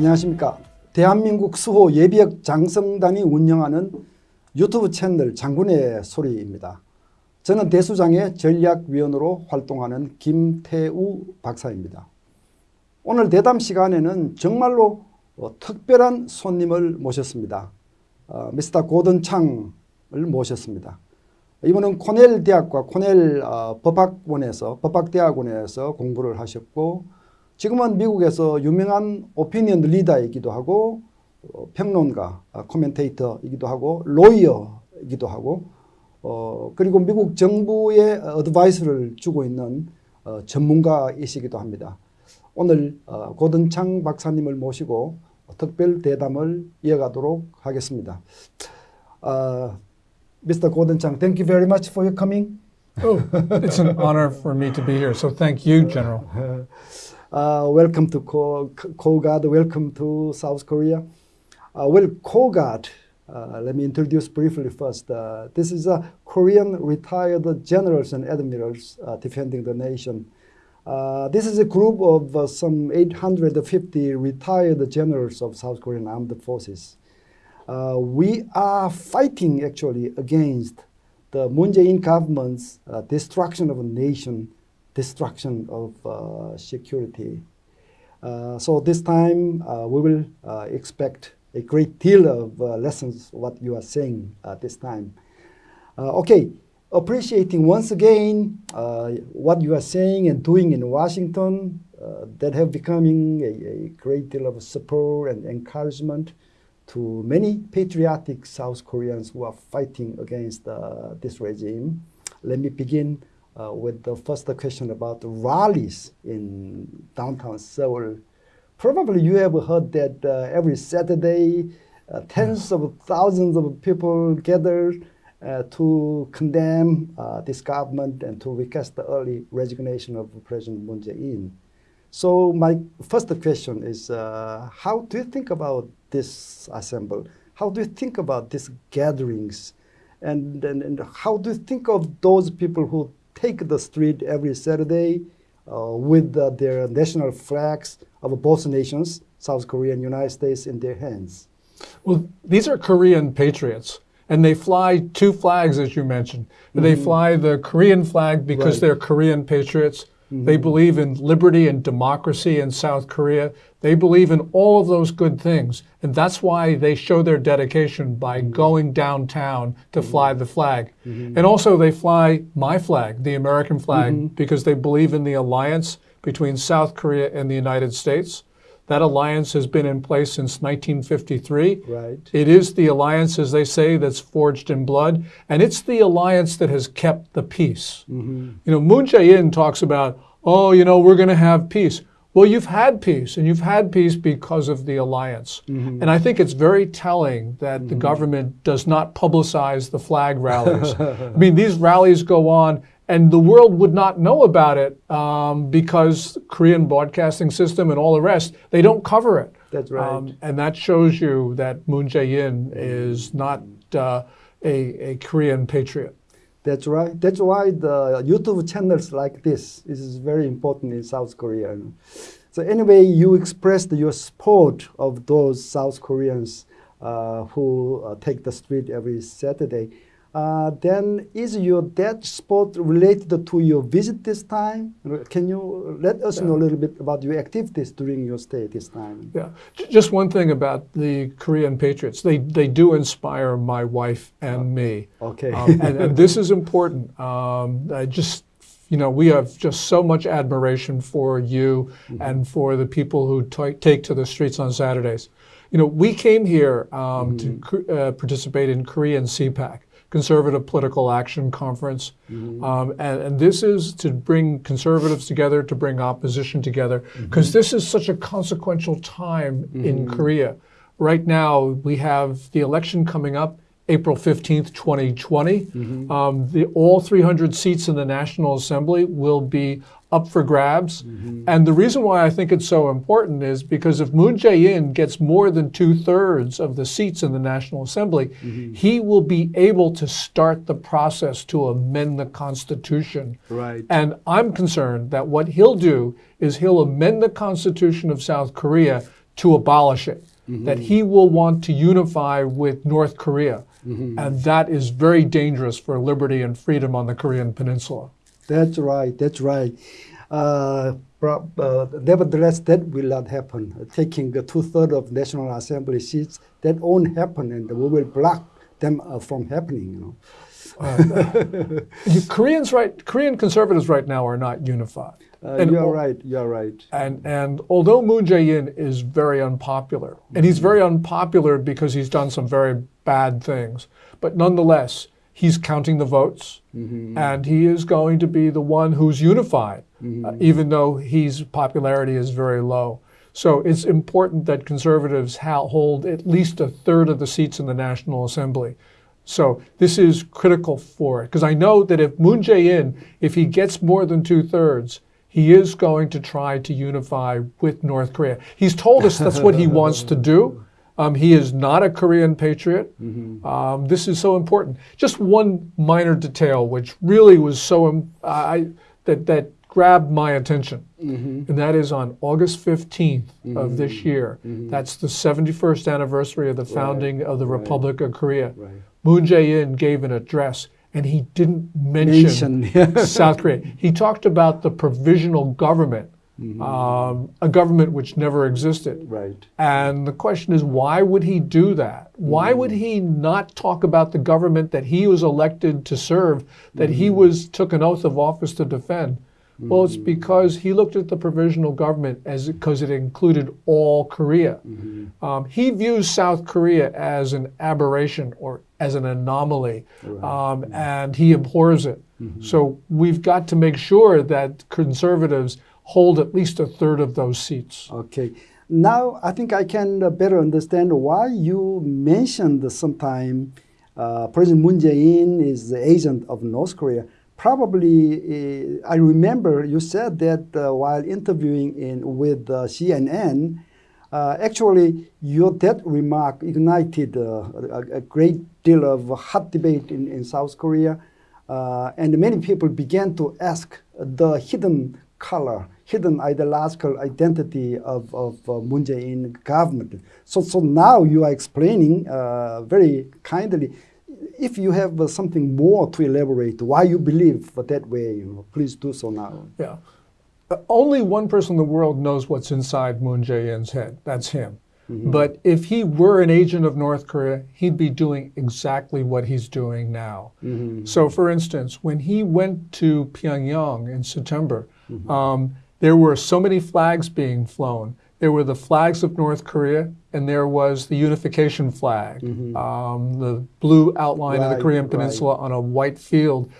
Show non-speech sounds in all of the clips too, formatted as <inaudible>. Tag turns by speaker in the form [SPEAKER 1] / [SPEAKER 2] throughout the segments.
[SPEAKER 1] 안녕하십니까. 대한민국 수호 예비역 장성단이 운영하는 유튜브 채널 장군의 소리입니다. 저는 대수장의 전략위원으로 활동하는 김태우 박사입니다. 오늘 대담 시간에는 정말로 어, 특별한 손님을 모셨습니다. 어, 미스터 고든 창을 모셨습니다. 이분은 코넬 대학과 코넬 어, 법학원에서 법학대학원에서 공부를 하셨고 지금은 미국에서 유명한 오피니언 리더이기도 하고 어, 평론가, 어, 코멘테이터이기도 하고 로이어이기도 하고 어, 그리고 미국 정부의 어드바이스를 주고 있는 어, 전문가이시기도 합니다. 오늘 어, 고든창 박사님을 모시고 특별 대담을 이어가도록 하겠습니다. Uh, Mr. Godenchang, thank you very much for your coming.
[SPEAKER 2] Oh, it's an honor for me to be here. So thank you, General. <laughs>
[SPEAKER 1] Uh, welcome to Ko- KOGAD. Welcome to South Korea. Uh, well, KOGAD, uh, let me introduce briefly first. This is a Korean retired generals and admirals defending the nation. Uh, this is a group of uh, some 850 retired generals of South Korean armed forces. Uh, we are fighting actually against the Moon Jae-in government's destruction of a nation, destruction of uh, security. Uh, so this time uh, we will expect a great deal of lessons what you are saying this time. Okay, appreciating once again what you are saying and doing in Washington that have becoming a, a great deal of support and encouragement to many patriotic South Koreans who are fighting against uh, this regime. Let me begin uh, with the first question about rallies in downtown Seoul. Probably you have heard that uh, every Saturday, uh, tens of thousands of people gather uh, to condemn uh, this government and to request the early resignation of President Moon Jae-in. So my first question is, uh, how do you think about this assembly? How do you think about these gatherings? And, and, and how do you think of those people who take the street every Saturday uh, with their national flags of both nations, South Korea and United States, in their hands?
[SPEAKER 2] Well, these are Korean patriots, and they fly two flags, as you mentioned. They fly the Korean flag because
[SPEAKER 1] Mm-hmm. Right.
[SPEAKER 2] they're Korean patriots. They believe in liberty and democracy in South Korea. They believe in all of those good things. And that's why they show their dedication by
[SPEAKER 1] Mm-hmm.
[SPEAKER 2] going downtown to fly the flag. And also, they fly my flag, the American flag,
[SPEAKER 1] Mm-hmm.
[SPEAKER 2] because they believe in the alliance between South Korea and the United States. That alliance has been in place since 1953.
[SPEAKER 1] Right.
[SPEAKER 2] It is the alliance, as they say, that's forged in blood, and it's the alliance that has kept the peace. Mm-hmm. You know, Moon Jae-in talks about, oh, you know, we're going to have peace. Well, you've had peace, and you've had peace because of the alliance. Mm-hmm. And I think it's very telling that the mm-hmm. government does not publicize the flag rallies. <laughs> I mean, these rallies go on, and the world would not know about it um, because Korean broadcasting system and all the rest, they don't cover it.
[SPEAKER 1] That's right.
[SPEAKER 2] Um, and that shows you that Moon Jae-in is not uh, a, a Korean patriot.
[SPEAKER 1] That's right. That's why the YouTube channels like this is very important in South Korea. So anyway, you expressed your support of those South Koreans uh, who uh, take the street every Saturday. Uh, then is your that sport related to your visit this time? Can you let us know a little bit about your activities during your stay this time?
[SPEAKER 2] Yeah. Just one thing about the Korean patriots. They, they do inspire my wife and me.
[SPEAKER 1] Okay.
[SPEAKER 2] Um, and, and this is important. Um, I just, you know, we have just so much admiration for you and for the people who ta- take to the streets on Saturdays. You know, we came here um, to uh, participate in Korean CPAC. Conservative Political Action Conference. Mm-hmm. Um, and, and this is to bring conservatives together, to bring opposition together, mm-hmm. because this is such a consequential time in mm-hmm. Korea. Right now, we have the election coming up. April 15th, 2020. Mm-hmm. Um, the, all 300 seats in the National Assembly will be up for grabs. Mm-hmm. And the reason why I think it's so important is because if Moon Jae-in gets more than two thirds of the seats in the National Assembly, mm-hmm. he will be able to start the process to amend the Constitution.
[SPEAKER 1] Right.
[SPEAKER 2] And I'm concerned that what he'll do is he'll amend the Constitution of South Korea to abolish it, that he will want to unify with North Korea. And that is very dangerous for liberty and freedom on the Korean Peninsula.
[SPEAKER 1] That's right. That's right. Uh, uh, nevertheless, that will not happen. Uh, taking the two thirds of National Assembly seats, that won't happen, and we will block them uh, from happening. You know. <laughs>
[SPEAKER 2] You- Koreans right Korean conservatives right now are not unified.
[SPEAKER 1] Uh,
[SPEAKER 2] And
[SPEAKER 1] you are right. You are right.
[SPEAKER 2] And and although Moon Jae-in is very unpopular, and he's very unpopular because he's done some very bad things, but nonetheless, he's counting the votes, and he is going to be the one who's unified, uh, even though his popularity is very low. So it's important that conservatives hold at least a third of the seats in the National Assembly. So this is critical for it because I know that if Moon Jae-in, if he gets more than two thirds, he is going to try to unify with North Korea. He's told us that's what he wants to do. <laughs> Um, he is not a Korean patriot. Um, this is so important. Just one minor detail, which really was so um, I, that that grabbed my attention, and that is on August 15th of this year. That's the 71st anniversary of the founding of the Republic of Korea.
[SPEAKER 1] Right.
[SPEAKER 2] Moon Jae-in gave an address, and he didn't Mention. <laughs> South Korea. He talked about the provisional government,
[SPEAKER 1] Mm-hmm.
[SPEAKER 2] um, a government which never existed.
[SPEAKER 1] Right.
[SPEAKER 2] And the question is, why would he do that? Why would he not talk about the government that he was elected to serve, that he was took an oath of office to defend? Well, it's because he looked at the provisional government as because it included all Korea. Um, he views South Korea as an aberration or as an anomaly, um, and he abhors it. So we've got to make sure that conservatives hold at least a third of those seats.
[SPEAKER 1] Okay. Now I think I can uh, better understand why you mentioned sometime uh, President Moon Jae-in is the agent of North Korea. Probably, uh, I remember you said that uh, while interviewing in with uh, CNN. Uh, actually, your that remark ignited a, a great deal of hot debate in, in South Korea, and many people began to ask the hidden color, hidden ideological identity of, of uh, Moon Jae-in government. So, so now you are explaining uh, very kindly. If you have uh, something more to elaborate, why you believe that way, you know, please do so now.
[SPEAKER 2] Yeah. Uh, Only one person in the world knows what's inside Moon Jae-in's head. That's him. But if he were an agent of North Korea, he'd be doing exactly what he's doing now. So, for instance, when he went to Pyongyang in September, um, there were so many flags being flown. There were the flags of North Korea, and there was the unification flag, um, the blue outline of the
[SPEAKER 1] Right,
[SPEAKER 2] Korean
[SPEAKER 1] right.
[SPEAKER 2] Peninsula on a white field.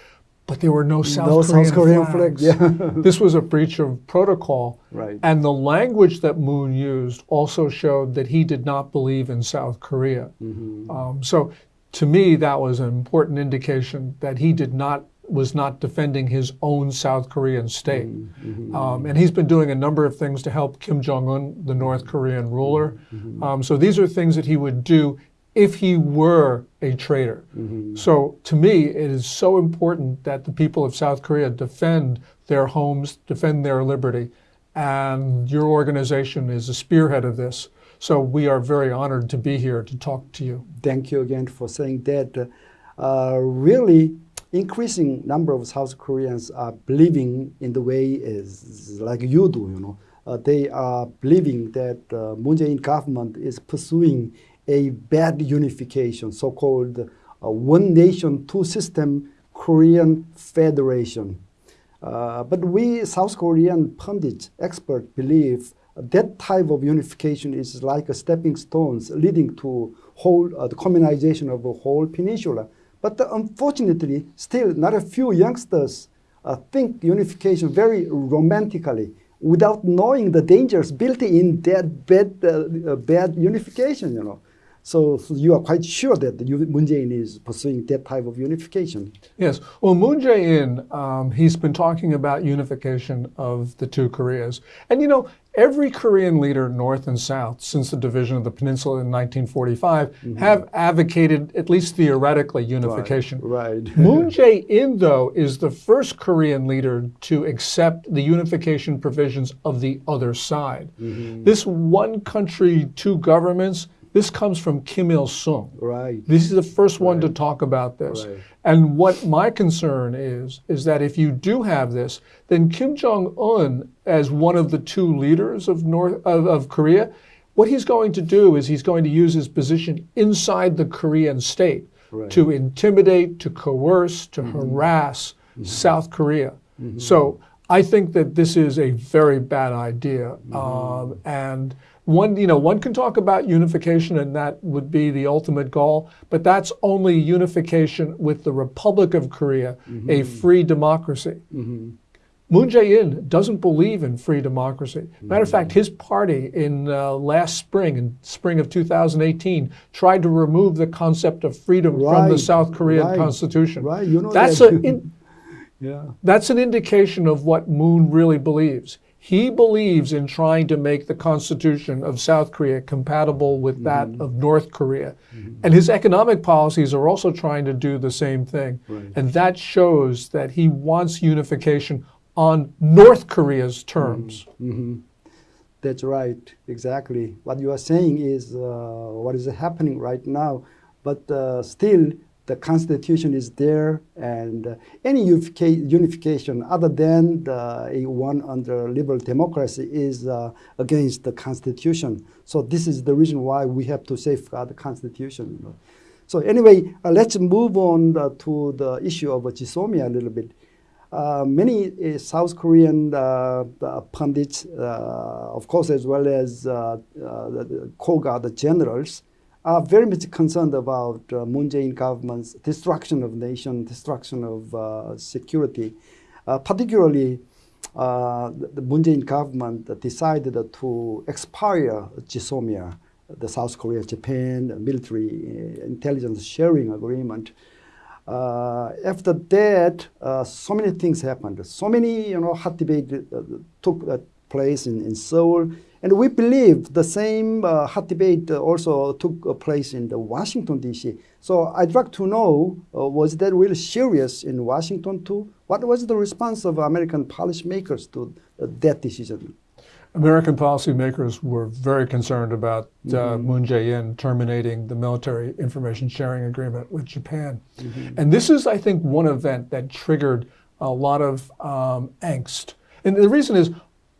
[SPEAKER 2] But there were no South
[SPEAKER 1] No
[SPEAKER 2] Korean
[SPEAKER 1] South Korean
[SPEAKER 2] flags.
[SPEAKER 1] flags, yeah. <laughs>
[SPEAKER 2] this was a breach of protocol.
[SPEAKER 1] Right.
[SPEAKER 2] And the language that Moon used also showed that he did not believe in South Korea.
[SPEAKER 1] Mm-hmm.
[SPEAKER 2] Um, so, to me, that was an important indication that he did not was not defending his own South Korean state.
[SPEAKER 1] Mm-hmm.
[SPEAKER 2] Um, and he's been doing a number of things to help Kim Jong Un, the North Korean ruler.
[SPEAKER 1] Mm-hmm.
[SPEAKER 2] Um, so these are things that he would do if he were a traitor.
[SPEAKER 1] Mm-hmm.
[SPEAKER 2] So to me, it is so important that the people of South Korea defend their homes, defend their liberty, and your organization is a spearhead of this. So we are very honored to be here to talk to you.
[SPEAKER 1] Thank you again for saying that. Uh, really, increasing number of South Koreans are believing in the way is like you do. You know, uh, they are believing that uh, Moon Jae-in government is pursuing a bad unification, so-called uh, one nation, two system Korean federation. Uh, but we South Korean pundits, experts, believe that type of unification is like a stepping stones leading to whole uh, the communization of a whole peninsula. But uh, unfortunately, still not a few youngsters uh, think unification very romantically without knowing the dangers built in that bad, uh, uh, bad unification. You know, So, so you are quite sure that you, Moon Jae-in is pursuing that type of unification.
[SPEAKER 2] Yes. Well, Moon Jae-in, um, he's been talking about unification of the two Koreas. And you know, every Korean leader, North and South, since the division of the peninsula in 1945, mm-hmm. have advocated, at least theoretically, unification.
[SPEAKER 1] Right. right. <laughs>
[SPEAKER 2] Moon Jae-in, though, is the first Korean leader to accept the unification provisions of the other side. Mm-hmm. This one country, two governments this comes from Kim Il sung.
[SPEAKER 1] Right.
[SPEAKER 2] This is the first one right. to talk about this. Right. And what my concern is, is that if you do have this, then Kim Jong Un, as one of the two leaders of North of, of Korea, what he's going to do is he's going to use his position inside the Korean state right. to intimidate, to coerce, to mm-hmm. harass mm-hmm. South Korea. Mm-hmm. So I think that this is a very bad idea, mm-hmm. um, and one, you know, one can talk about unification, and that would be the ultimate goal, but that's only unification with the Republic of Korea, mm-hmm. a free democracy. Mm-hmm. Moon Jae-in doesn't believe in free democracy. Matter of mm-hmm. fact, his party in uh, last spring, in spring of 2018, tried to remove the concept of freedom right. from the South Korean
[SPEAKER 1] right.
[SPEAKER 2] constitution.
[SPEAKER 1] Right, you know
[SPEAKER 2] that's
[SPEAKER 1] that.
[SPEAKER 2] A in, <laughs> yeah. That's an indication of what Moon really believes. He believes in trying to make the Constitution of South Korea compatible with that mm-hmm. of North Korea. Mm-hmm. And his economic policies are also trying to do the same thing. Right. And that shows that he wants unification on North Korea's terms.
[SPEAKER 1] Mm-hmm. mm-hmm. That's right, exactly. What you are saying is uh, what is happening right now. But uh, still, the constitution is there, and uh, any unification other than the one under liberal democracy is uh, against the constitution. So this is the reason why we have to safeguard the constitution. So anyway, uh, let's move on uh, to the issue of GSOMIA a little bit. Uh, many uh, South Korean pundits, of course, as well as the, the KOGAD, generals, are very much concerned about uh, Moon Jae-in government's destruction of nation, destruction of uh, security. Uh, particularly, uh, the Moon Jae-in government decided to expire the South Korea Japan military uh, intelligence sharing agreement. Uh, after that, so many things happened. So many, you know, hot debate took place in, in Seoul and we believe the same uh, hot debate also took uh, place in the Washington, D.C. So I'd like to know, uh, was that really serious in Washington too? What was the response of American policymakers to uh, that decision?
[SPEAKER 2] American policymakers were very concerned about uh, mm-hmm. Moon Jae-in terminating the military information sharing agreement with Japan. Mm-hmm. And this is, I think, one event that triggered a lot of um, angst. And the reason is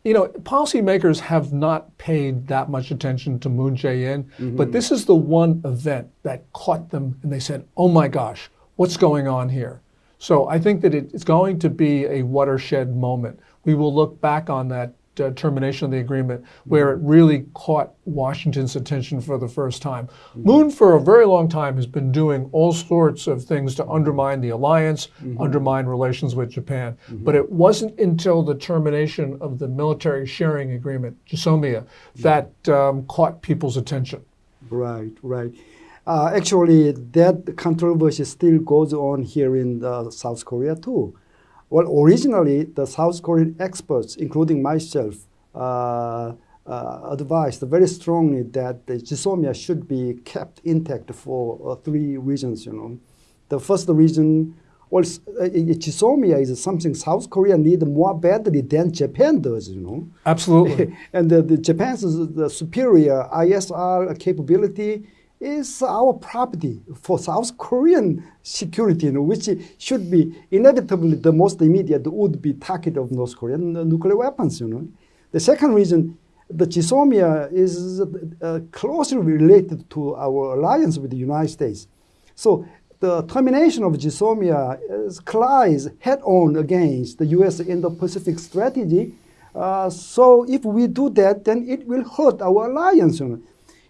[SPEAKER 2] you know, policymakers have not paid that much attention to Moon Jae-in, mm-hmm. but this is the one event that caught them and they said, oh my gosh, what's going on here? So I think that it's going to be a watershed moment. We will look back on that uh, termination of the agreement, where it really caught Washington's attention for the first time. Mm-hmm. Moon, for a very long time, has been doing all sorts of things to undermine the alliance, mm-hmm. undermine relations with Japan. Mm-hmm. But it wasn't until the termination of the military sharing agreement, GSOMIA, that um, caught people's attention.
[SPEAKER 1] Right, right. Uh, actually, that controversy still goes on here in uh, South Korea too. Well, originally, the South Korean experts, including myself, uh, uh, advised very strongly that the GSOMIA should be kept intact for uh, three reasons. You know, the first reason, well, uh, is something South Korea need more badly than Japan does. You know,
[SPEAKER 2] absolutely. <laughs>
[SPEAKER 1] and the, the Japan's the superior ISR capability is our property for South Korean security, which should be inevitably the most immediate would be target of North Korean nuclear weapons. You know, the second reason, the GSOMIA is uh, closely related to our alliance with the United States. So the termination of GSOMIA collides head-on against the U.S. Indo-Pacific strategy. Uh, so if we do that, then it will hurt our alliance. You know.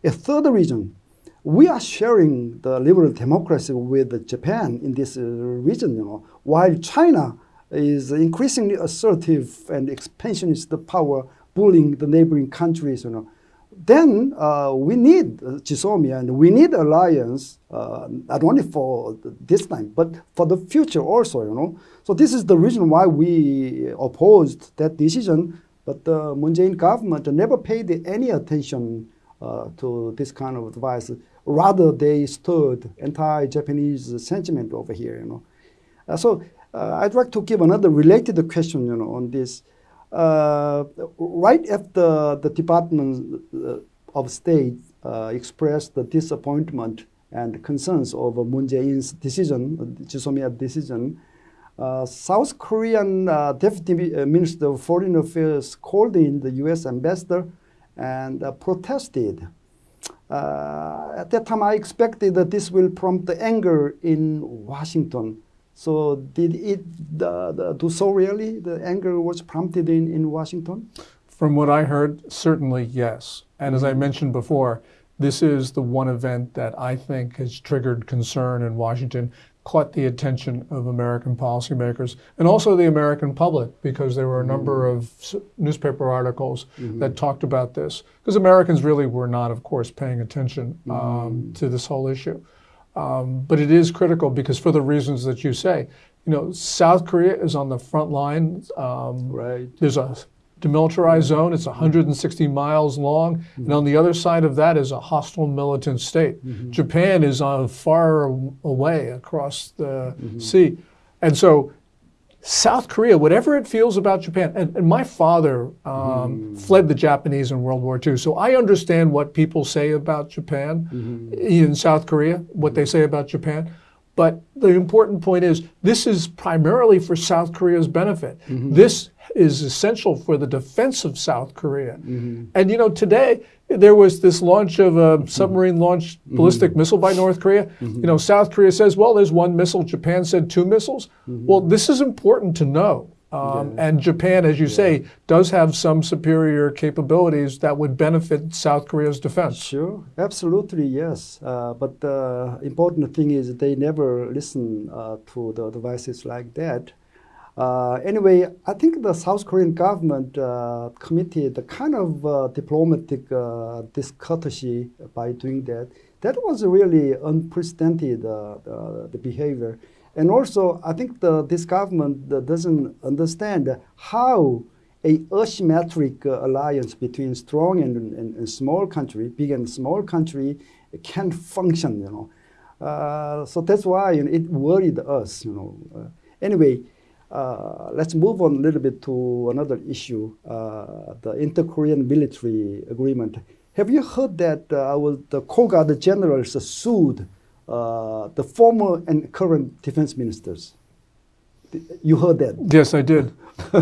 [SPEAKER 1] A third reason, we are sharing the liberal democracy with Japan in this uh, region, you know, while China is increasingly assertive and expansionist power, bullying the neighboring countries, you know. then uh, we need uh, GSOMIA and we need alliance uh, not only for this time but for the future also. You know, so this is the reason why we opposed that decision. But the Moon Jae-in government never paid any attention uh, to this kind of advice. Rather, they stirred anti-Japanese sentiment over here. You know, uh, so uh, I'd like to give another related question. You know, on this. Uh, right after the Department uh, of State uh, expressed the disappointment and concerns over Moon Jae-in's decision, GSOMIA decision, uh, South Korean uh, Deputy Minister of Foreign Affairs called in the U.S. ambassador and protested. At that time, I expected that this will prompt the anger in Washington so did it the, the, do so really? The anger was prompted in, in Washington?
[SPEAKER 2] From what I heard, certainly yes. And as I mm-hmm. mentioned before, this is the one event that I think has triggered concern in Washington, caught the attention of American policymakers and also the American public because there were a number mm-hmm. of newspaper articles mm-hmm. that talked about this. Because Americans really were not, of course, paying attention um, mm-hmm. to this whole issue. Um, but it is critical because for the reasons that you say, you know, South Korea is on the front line. Um,
[SPEAKER 1] right.
[SPEAKER 2] There's a demilitarized zone. It's 160 miles long, mm-hmm. and on the other side of that is a hostile militant state. Mm-hmm. Japan is on far away across the mm-hmm. sea, and so South Korea, whatever it feels about Japan, and, and my father um, mm. fled the Japanese in World War II, so I understand what people say about Japan mm-hmm. in South Korea, what they say about Japan. But the important point is this is primarily for South Korea's benefit. Mm-hmm. This is essential for the defense of South Korea. Mm-hmm. And you know, today there was this launch of a submarine launched mm-hmm. ballistic mm-hmm. missile by North Korea. Mm-hmm. You know, South Korea says, well, there's one missile. Japan said two missiles. Mm-hmm. Well, this is important to know. Um, yeah. And Japan, as you yeah. say, does have some superior capabilities that would benefit South Korea's defense.
[SPEAKER 1] Sure, absolutely, yes. Uh, but the important thing is they never listen uh, to the advices like that. Uh, anyway, I think the South Korean government uh, committed a kind of uh, diplomatic uh, discourtesy by doing that. That was really unprecedented, uh, the, behavior. And also, I think the, this government doesn't understand how a asymmetric uh, alliance between strong and, and, and, small country, big and small country, can function, you know. so that's why you know, it worried us, you know. anyway, uh, let's move on a little bit to another issue, uh, the inter-Korean military agreement. Have you heard that uh, our, the Guard generals sued uh, the former and current defense ministers? You heard that?
[SPEAKER 2] Yes, I did. <laughs>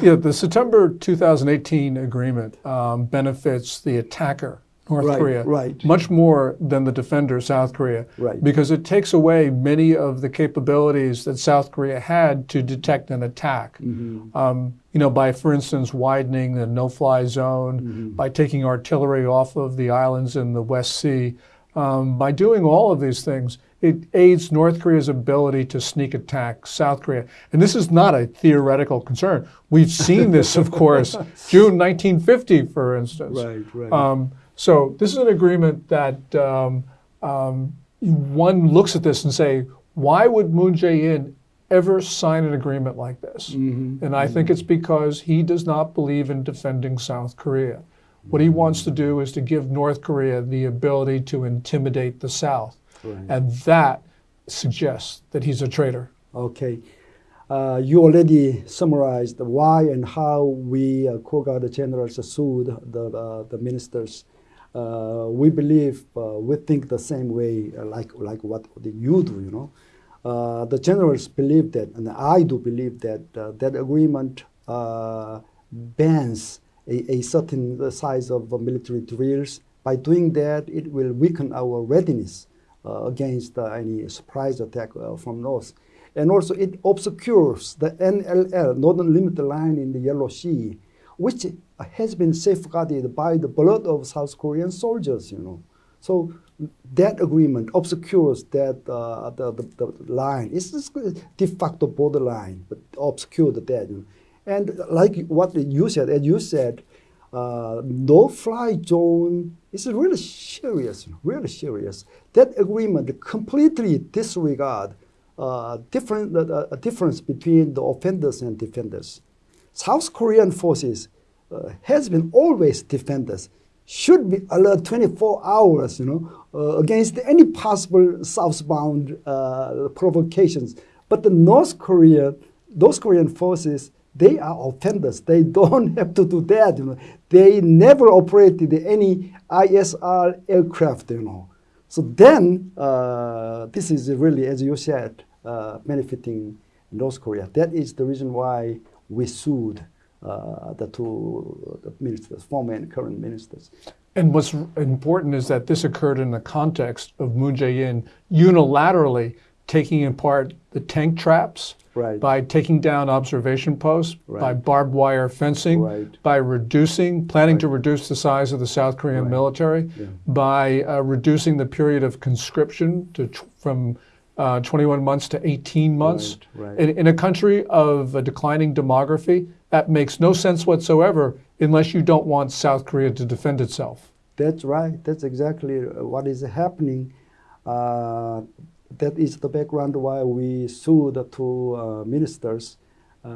[SPEAKER 2] yeah, the September 2018 agreement um, benefits the attacker North
[SPEAKER 1] right,
[SPEAKER 2] Korea,
[SPEAKER 1] right.
[SPEAKER 2] much more than the defender, South Korea,
[SPEAKER 1] right.
[SPEAKER 2] because it takes away many of the capabilities that South Korea had to detect an attack. Mm-hmm. Um, you know, by, for instance, widening the no-fly zone, mm-hmm. by taking artillery off of the islands in the West Sea, um, by doing all of these things, it aids North Korea's ability to sneak attack South Korea. And this is not a theoretical concern. We've seen this, of course, <laughs> June 1950, for instance.
[SPEAKER 1] Right, right. Um,
[SPEAKER 2] so this is an agreement that um, um, one looks at this and say, why would Moon Jae-in ever sign an agreement like this? Mm-hmm. And I mm-hmm. think it's because he does not believe in defending South Korea. What he wants to do is to give North Korea the ability to intimidate the South. Right. And that suggests that he's a traitor.
[SPEAKER 1] Okay. Uh, you already summarized why and how we, uh, Guard generals, sued the, uh, the ministers uh, we believe, uh, we think the same way, uh, like, like what you do, you know. Uh, the generals believe that, and I do believe that uh, that agreement uh, bans a, a, certain size of uh, military drills. By doing that, it will weaken our readiness uh, against uh, any surprise attack from north. And also, it obscures the NLL, Northern Limit Line in the Yellow Sea, which has been safeguarded by the blood of South Korean soldiers, you know. So that agreement obscures that uh, the, the, the, line. It's just de facto borderline, but obscured that. You know. And like what you said, as you said, uh, no-fly zone is really serious, really serious. That agreement completely disregard uh, different, uh, difference between the offenders and defenders. South Korean forces uh, has been always defenders, should be alert 24 hours, you know, uh, against any possible southbound uh, provocations. But the North Korea, those Korean forces, they are offenders. They <laughs> don't have to do that, you know. They never operated any ISR aircraft, you know. So then, uh, this is really, as you said, uh, benefiting North Korea. That is the reason why we sued uh, the two ministers, former and current ministers.
[SPEAKER 2] And what's important is that this occurred in the context of Moon Jae-in unilaterally taking apart the tank traps,
[SPEAKER 1] right.
[SPEAKER 2] by taking down observation posts,
[SPEAKER 1] right.
[SPEAKER 2] by barbed wire fencing,
[SPEAKER 1] right.
[SPEAKER 2] by reducing, planning to reduce the size of the South Korean military,
[SPEAKER 1] yeah.
[SPEAKER 2] by uh, reducing the period of conscription to from uh, 21 months to 18 months. In, in, a country of a declining demography, that makes no sense whatsoever unless you don't want South Korea to defend itself.
[SPEAKER 1] That's right. That's exactly what is happening. Uh, that is the background why we sued the two uh, ministers. Uh,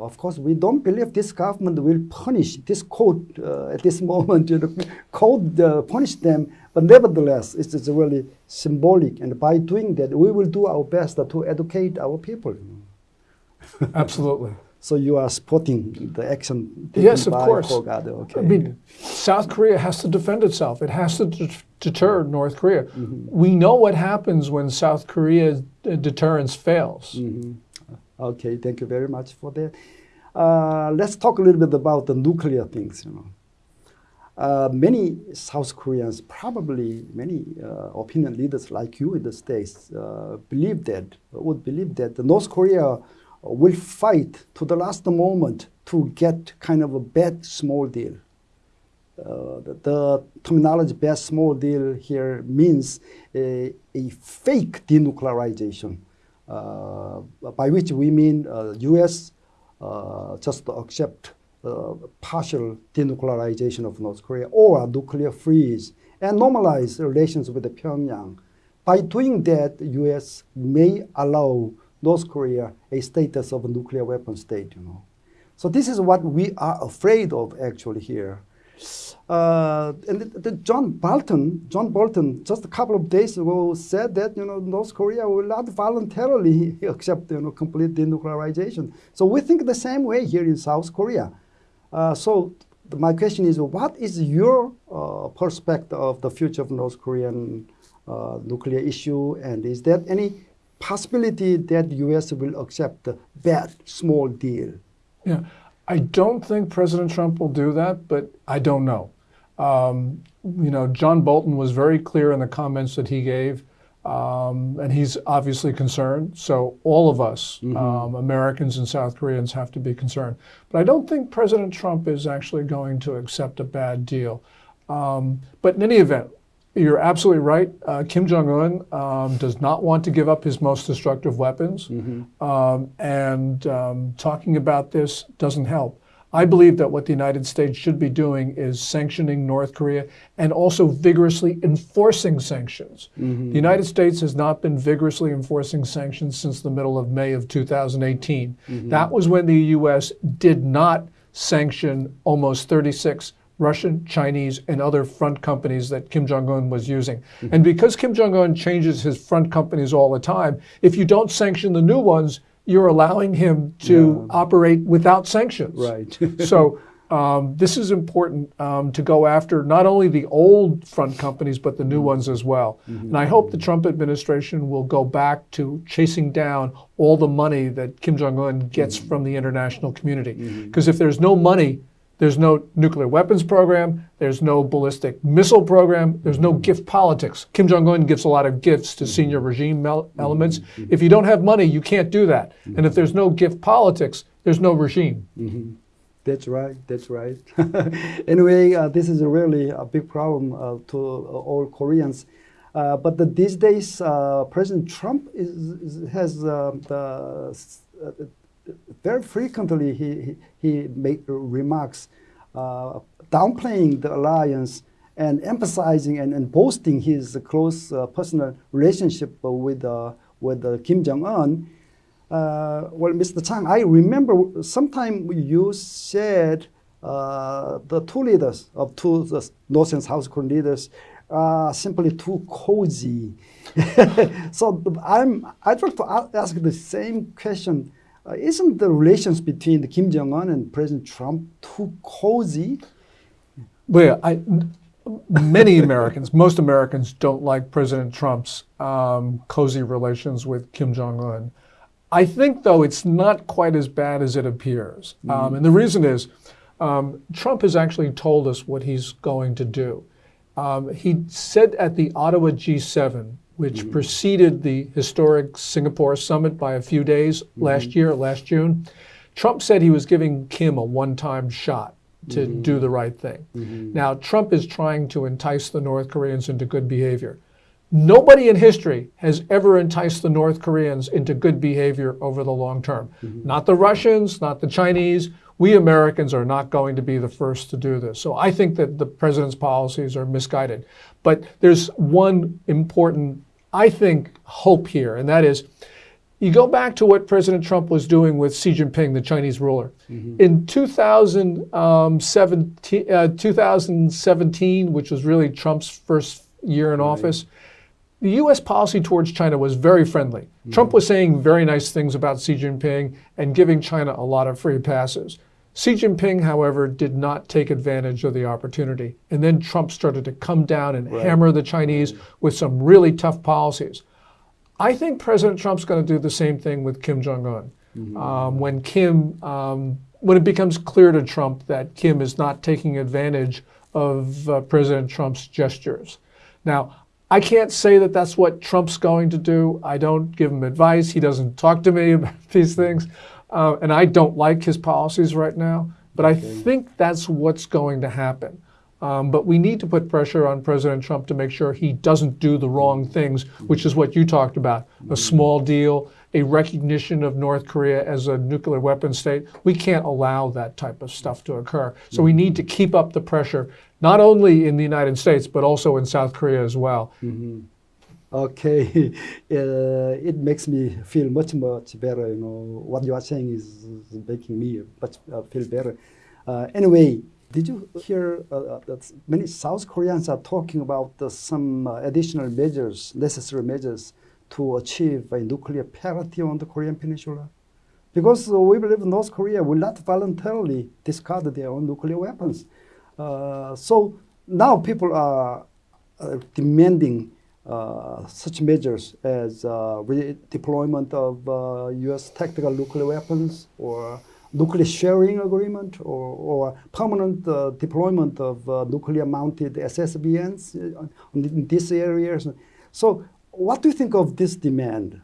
[SPEAKER 1] of course, we don't believe this government will punish this court uh, at this <laughs> moment. You know, court punish them, but nevertheless, it's, it's, really symbolic. And by doing that, we will do our best to educate our people.
[SPEAKER 2] Absolutely.
[SPEAKER 1] So you are supporting the action
[SPEAKER 2] yes, of course.
[SPEAKER 1] Okay.
[SPEAKER 2] I mean, South Korea has to defend itself. It has to deter North Korea. Mm -hmm. We know what happens when South Korea's deterrence fails.
[SPEAKER 1] Mm -hmm. Okay, thank you very much for that. Uh, let's talk a little bit about the nuclear things. You know, uh, many South Koreans, probably many uh, opinion leaders like you in the states, uh, believe that would believe that the North Korea will fight to the last moment to get kind of a bad small deal. Uh, the, the, terminology bad small deal here means a, a fake denuclearization, uh, by which we mean uh, U.S. Uh, just accept uh, partial denuclearization of North Korea or a nuclear freeze and normalize relations with the Pyongyang. By doing that, the U.S. may allow North Korea a status of a nuclear weapon state, you know. So this is what we are afraid of actually here. Uh, and the, the John Bolton, John Bolton, just a couple of days ago said that you know North Korea will not voluntarily <laughs> accept you know complete denuclearization. So we think the same way here in South Korea. Uh, so my question is, what is your uh, perspective of the future of North Korean uh, nuclear issue, and is there any possibility that the U.S. will accept that small deal.
[SPEAKER 2] Yeah, I don't think President Trump will do that, but I don't know. Um, you know, John Bolton was very clear in the comments that he gave, um, and he's obviously concerned. So all of us, mm -hmm. um, Americans and South Koreans, have to be concerned. But I don't think President Trump is actually going to accept a bad deal. Um, but in any event, you're absolutely right. Uh, Kim Jong Un um, does not want to give up his most destructive weapons, mm -hmm. um, and um, talking about this doesn't help. I believe that what the United States should be doing is sanctioning North Korea and also vigorously enforcing sanctions. Mm -hmm. The United States has not been vigorously enforcing sanctions since the middle of May of 2018. Mm -hmm. That was when the U.S. did not sanction almost 36 Russian, Chinese, and other front companies that Kim Jong un was using. Mm-hmm. And because Kim Jong un changes his front companies all the time, if you don't sanction the new ones, you're allowing him to yeah. operate without sanctions.
[SPEAKER 1] Right. <laughs>
[SPEAKER 2] so um, this is important um, to go after not only the old front companies, but the new mm-hmm. ones as well. Mm-hmm. And I hope the Trump administration will go back to chasing down all the money that Kim Jong un gets mm-hmm. from the international community. Because mm-hmm. if there's no money, there's no nuclear weapons program. There's no ballistic missile program. There's no gift politics. Kim Jong un gives a lot of gifts to senior regime elements. If you don't have money, you can't do that. And if there's no gift politics, there's no regime.
[SPEAKER 1] Mm-hmm. That's right. That's right. <laughs> anyway, uh, this is a really a big problem uh, to uh, all Koreans. Uh, but the, these days, uh, President Trump is, is, has uh, the very frequently he, he, he made remarks uh, downplaying the alliance and emphasizing and, and boasting his close uh, personal relationship with, uh, with uh, Kim Jong un. Uh, well, Mr. Chang, I remember sometime you said uh, the two leaders of two the North and South Korean leaders are simply too cozy. <laughs> so I'm, I'd like to ask the same question. Uh, isn't the relations between the Kim Jong Un and President Trump too cozy?
[SPEAKER 2] Well, I, many Americans, most Americans don't like President Trump's um, cozy relations with Kim Jong Un. I think, though, it's not quite as bad as it appears. Mm -hmm. um, and the reason is um, Trump has actually told us what he's going to do. Um, he said at the Ottawa G7, which mm -hmm. preceded the historic Singapore summit by a few days mm -hmm. last year, last June, Trump said he was giving Kim a one time shot to mm -hmm. do the right thing. Mm-hmm. Now, Trump is trying to entice the North Koreans into good behavior. Nobody in history has ever enticed the North Koreans into good behavior over the long term. Mm-hmm. Not the Russians, not the Chinese. We Americans are not going to be the first to do this. So I think that the president's policies are misguided. But there's one important, I think, hope here, and that is you go back to what President Trump was doing with Xi Jinping, the Chinese ruler. Mm-hmm. In 2017, uh, 2017, which was really Trump's first year in right. office, the U.S. policy towards China was very friendly. Mm-hmm. Trump was saying very nice things about Xi Jinping and giving China a lot of free passes. Xi Jinping, however, did not take advantage of the opportunity. And then Trump started to come down and right. hammer the Chinese with some really tough policies. I think President Trump's going to do the same thing with Kim Jong un. Mm-hmm. Um, when Kim, um, when it becomes clear to Trump that Kim is not taking advantage of uh, President Trump's gestures. Now, I can't say that that's what Trump's going to do. I don't give him advice. He doesn't talk to me <laughs> about these things. Uh, and I don't like his policies right now. But I think that's what's going to happen. Um, but we need to put pressure on President Trump to make sure he doesn't do the wrong things, which is what you talked about a small deal, a recognition of North Korea as a nuclear weapon state. We can't allow that type of stuff to occur. So we need to keep up the pressure, not only in the United States, but also in South Korea as well.
[SPEAKER 1] Mm-hmm. Okay, <laughs> uh, it makes me feel much, much better. You know, what you are saying is, making me much uh, feel better. Uh, anyway, did you hear uh, uh, that many South Koreans are talking about uh, some additional measures, necessary measures to achieve a nuclear parity on the Korean Peninsula? Because we believe North Korea will not voluntarily discard their own nuclear weapons. So now people are demanding such measures as redeployment of U.S. tactical nuclear weapons or nuclear sharing agreement or, or permanent uh, deployment of uh, nuclear mounted SSBNs uh, in these areas. So, what do you think of this demand?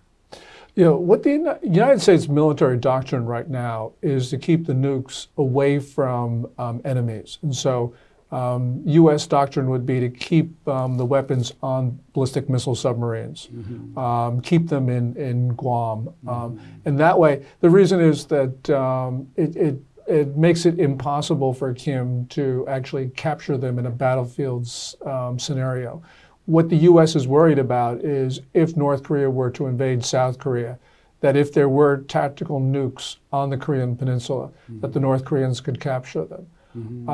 [SPEAKER 2] You know, what the United States military doctrine right now is to keep the nukes away from um, enemies. And so um, U.S. doctrine would be to keep um, the weapons on ballistic missile submarines, mm-hmm. um, keep them in, in Guam. Um, mm-hmm. And that way, the reason is that um, it, it, it, makes it impossible for Kim to actually capture them in a battlefield um, scenario. What the U.S. is worried about is if North Korea were to invade South Korea, that if there were tactical nukes on the Korean Peninsula, mm-hmm. that the North Koreans could capture them. Mm-hmm.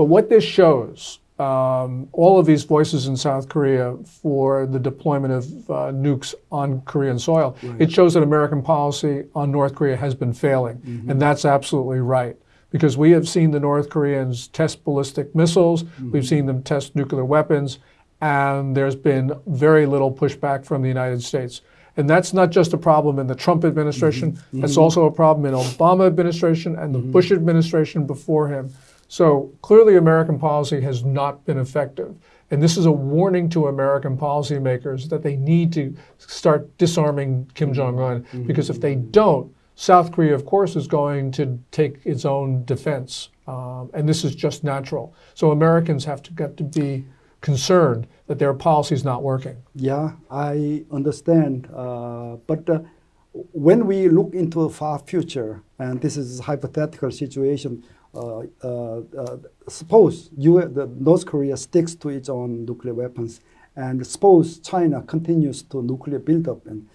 [SPEAKER 2] But what this shows, um, all of these voices in South Korea for the deployment of uh, nukes on Korean soil, right. it shows that American policy on North Korea has been failing. Mm-hmm. And that's absolutely right. Because we have seen the North Koreans test ballistic missiles, mm-hmm. we've seen them test nuclear weapons, and there's been very little pushback from the United States. And that's not just a problem in the Trump administration, mm-hmm. that's also a problem in Obama administration and the mm-hmm. Bush administration before him. So clearly, American policy has not been effective. And this is a warning to American policymakers that they need to start disarming Kim Jong un, mm-hmm. because if they don't, South Korea, of course, is going to take its own defense. Um, and this is just natural. So Americans have to get to be concerned that their policy is not working.
[SPEAKER 1] Yeah, I understand. Uh, but uh, when we look into a far future, and this is a hypothetical situation, suppose U the North Korea sticks to its own nuclear weapons, and suppose China continues to nuclear buildup, and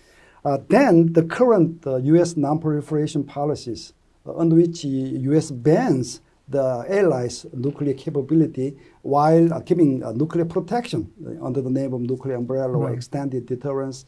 [SPEAKER 1] uh, then the current U.S. non-proliferation policies, under which U.S. bans the allies' nuclear capability while uh, giving uh, nuclear protection under the name of nuclear umbrella right. or extended deterrence.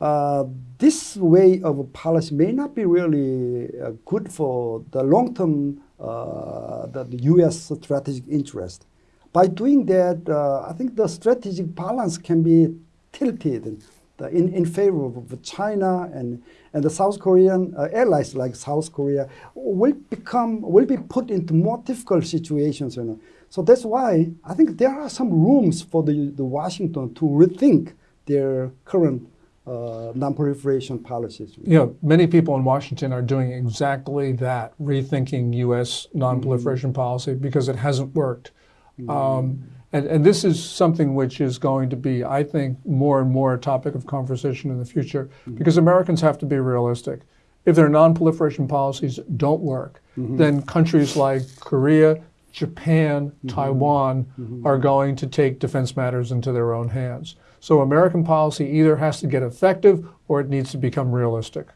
[SPEAKER 1] Uh, this way of policy may not be really uh, good for the long-term uh, the, the, U.S. strategic interest. By doing that, uh, I think the strategic balance can be tilted in, in favor of China and, and the South Korean uh, allies like South Korea will become will be put into more difficult situations. You know. So that's why I think there are some rooms for the, the Washington to rethink their current uh, non-proliferation policies.
[SPEAKER 2] You know, many people in Washington are doing exactly that, rethinking U.S. non-proliferation mm -hmm. policy because it hasn't worked. Mm -hmm. um, and, and this is something which is going to be, I think, more and more a topic of conversation in the future mm-hmm. because Americans have to be realistic. If their non-proliferation policies don't work, mm-hmm. then countries like Korea, Japan, mm-hmm. Taiwan mm-hmm. are going to take defense matters into their own hands. So American policy either has to get effective or it needs to become realistic.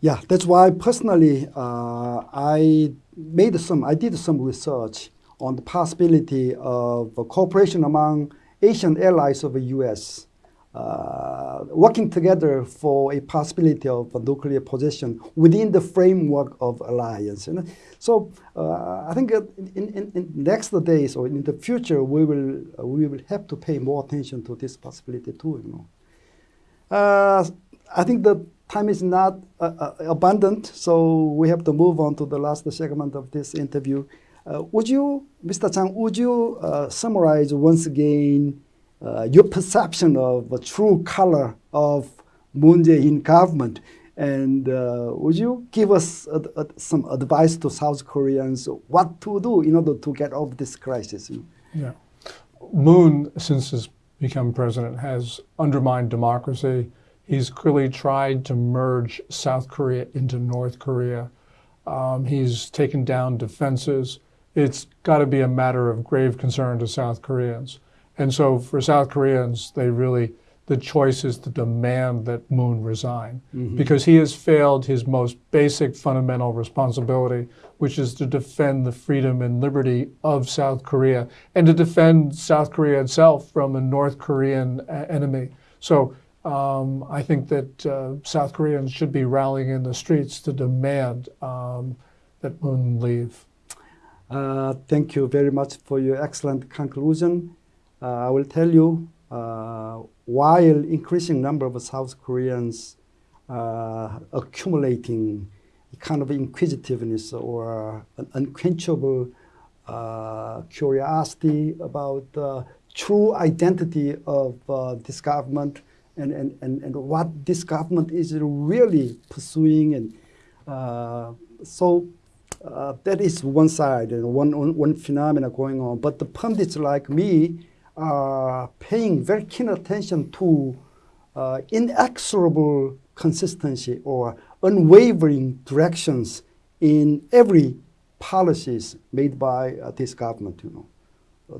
[SPEAKER 1] Yeah, that's why personally uh, I made some, I did some research on the possibility of cooperation among Asian allies of the U.S. Uh, working together for a possibility of a nuclear possession within the framework of alliance. So uh, I think in, in, in, next days or in the future, we will, uh, we will have to pay more attention to this possibility too. You know? Uh, I think the time is not uh, uh, abundant, so we have to move on to the last segment of this interview. Would you, Mr. Chang, would you summarize once again uh, your perception of the true color of Moon Jae-in government? And uh, would you give us some advice to South Koreans what to do in order to get off this crisis?
[SPEAKER 2] Yeah. Moon, since he's become president, has undermined democracy. He's clearly tried to merge South Korea into North Korea. Um, he's taken down defenses it's got to be a matter of grave concern to South Koreans. And so for South Koreans, they really, the choice is to demand that Moon resign mm-hmm. because he has failed his most basic fundamental responsibility, which is to defend the freedom and liberty of South Korea and to defend South Korea itself from a North Korean enemy. So um, I think that uh, South Koreans should be rallying in the streets to demand um, that Moon leave.
[SPEAKER 1] Uh, thank you very much for your excellent conclusion. Uh, I will tell you, uh, while increasing number of South Koreans uh, accumulating kind of inquisitiveness or an unquenchable uh, curiosity about the true identity of uh, this government and, and, and, and what this government is really pursuing. And so uh, that is one side and one, one, one phenomena going on. But the pundits like me are paying very keen attention to uh, inexorable consistency or unwavering directions in every policies made by uh, this government, you know.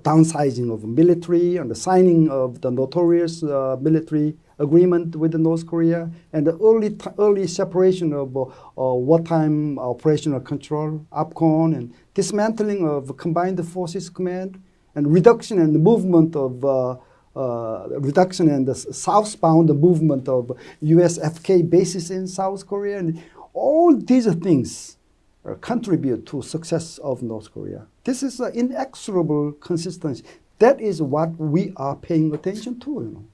[SPEAKER 1] Downsizing of military and the signing of the notorious uh, military agreement with North Korea and the early, early separation of uh, uh, wartime operational control, OPCON, and dismantling of Combined Forces Command, and reduction and the movement of uh, uh, reduction in the southbound movement of USFK bases in South Korea, and all these things uh, contribute to success of North Korea. This is an inexorable consistency. That is what we are paying attention to. You know.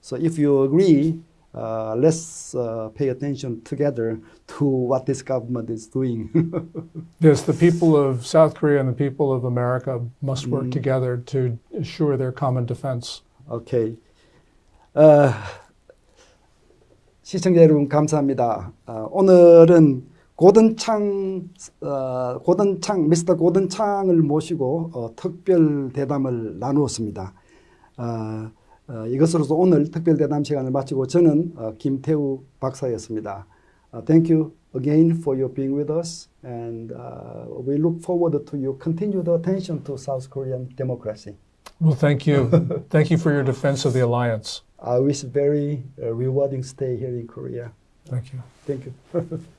[SPEAKER 1] So if you agree, uh, let's uh, pay attention together to what this government is doing.
[SPEAKER 2] yes, the people of South Korea and the people of America must work mm. together to assure their common defense.
[SPEAKER 1] Okay. Uh, 시청자 여러분 감사합니다. 어, 오늘은 고든창 어, 고든창 미스터 고든창을 모시고 어, 특별 대담을 나누었습니다. 어, 어, 이것으로서 오늘 특별대담 시간을 마치고 저는 어, 김태우 박사였습니다. Uh, thank you again for your being with us, and uh, we look forward to your continued attention to South Korean democracy.
[SPEAKER 2] Well, thank you. <laughs> thank you for your defense of the alliance.
[SPEAKER 1] I wish very uh, rewarding stay here in Korea.
[SPEAKER 2] Thank you.
[SPEAKER 1] Thank you. <laughs>